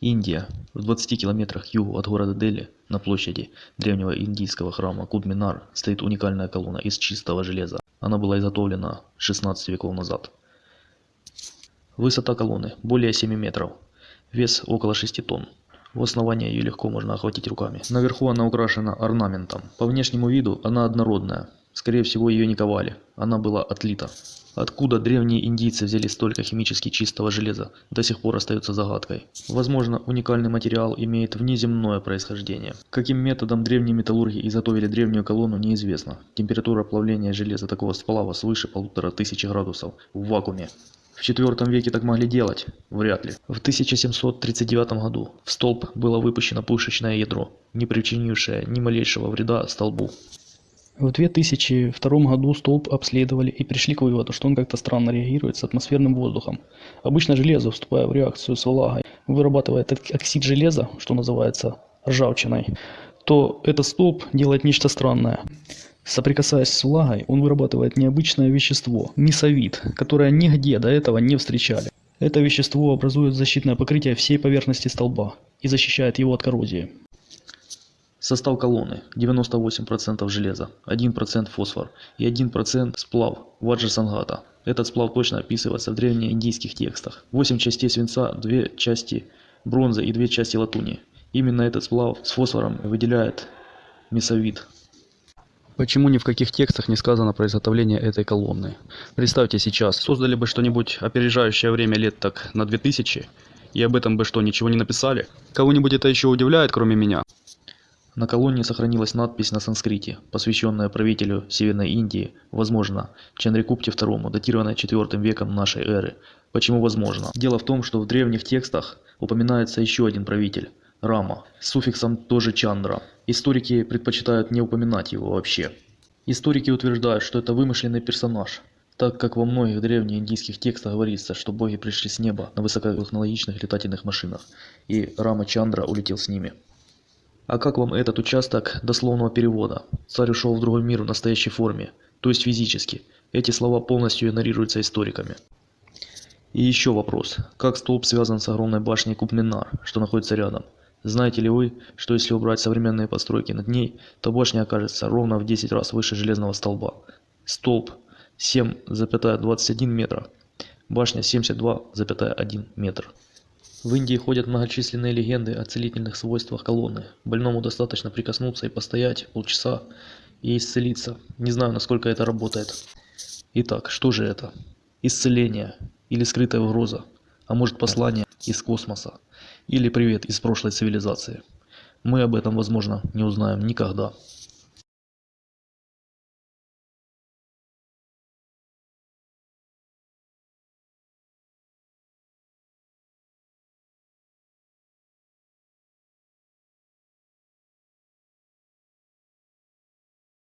Индия. В 20 километрах к югу от города Дели, на площади древнего индийского храма Куд-Минар, стоит уникальная колонна из чистого железа. Она была изготовлена 16 веков назад. Высота колонны более 7 метров. Вес около 6 тонн. У основания ее легко можно охватить руками. Наверху она украшена орнаментом. По внешнему виду она однородная. Скорее всего ее не ковали. Она была отлита. Откуда древние индийцы взяли столько химически чистого железа, до сих пор остается загадкой. Возможно, уникальный материал имеет внеземное происхождение. Каким методом древние металлурги изготовили древнюю колонну, неизвестно. Температура плавления железа такого сплава свыше полутора тысячи градусов в вакууме. В IV веке так могли делать? Вряд ли. В 1739 году в столб было выпущено пушечное ядро, не причинившее ни малейшего вреда столбу. В 2002 году столб обследовали и пришли к выводу, что он как-то странно реагирует с атмосферным воздухом. Обычно железо, вступая в реакцию с влагой, вырабатывает оксид железа, что называется ржавчиной, то этот столб делает нечто странное. Соприкасаясь с влагой, он вырабатывает необычное вещество – мисовид, которое нигде до этого не встречали. Это вещество образует защитное покрытие всей поверхности столба и защищает его от коррозии. Состав колонны 98% железа, 1% фосфор и 1% сплав ваджрасангата. Этот сплав точно описывается в древнеиндийских текстах. 8 частей свинца, 2 части бронзы и 2 части латуни. Именно этот сплав с фосфором выделяет месовид. Почему ни в каких текстах не сказано про изготовление этой колонны? Представьте сейчас, создали бы что-нибудь опережающее время лет так на 2000, и об этом бы что, ничего не написали? Кого-нибудь это еще удивляет, кроме меня? На колонне сохранилась надпись на санскрите, посвященная правителю Северной Индии, возможно, Чандрикупте II, датированная IV веком нашей эры. Почему возможно? Дело в том, что в древних текстах упоминается еще один правитель – Рама, с суффиксом тоже Чандра. Историки предпочитают не упоминать его вообще. Историки утверждают, что это вымышленный персонаж, так как во многих древнеиндийских текстах говорится, что боги пришли с неба на высокотехнологичных летательных машинах, и Рама Чандра улетел с ними. А как вам этот участок дословного перевода? Царь ушел в другой мир в настоящей форме, то есть физически. Эти слова полностью игнорируются историками. И еще вопрос. Как столб связан с огромной башней Кубминар, что находится рядом? Знаете ли вы, что если убрать современные постройки над ней, то башня окажется ровно в 10 раз выше железного столба. Столб 7,21 метра, башня 72,1 метр. В Индии ходят многочисленные легенды о целительных свойствах колонны. Больному достаточно прикоснуться и постоять полчаса и исцелиться. Не знаю, насколько это работает. Итак, что же это? Исцеление или скрытая угроза? А может послание из космоса? Или привет из прошлой цивилизации? Мы об этом, возможно, не узнаем никогда.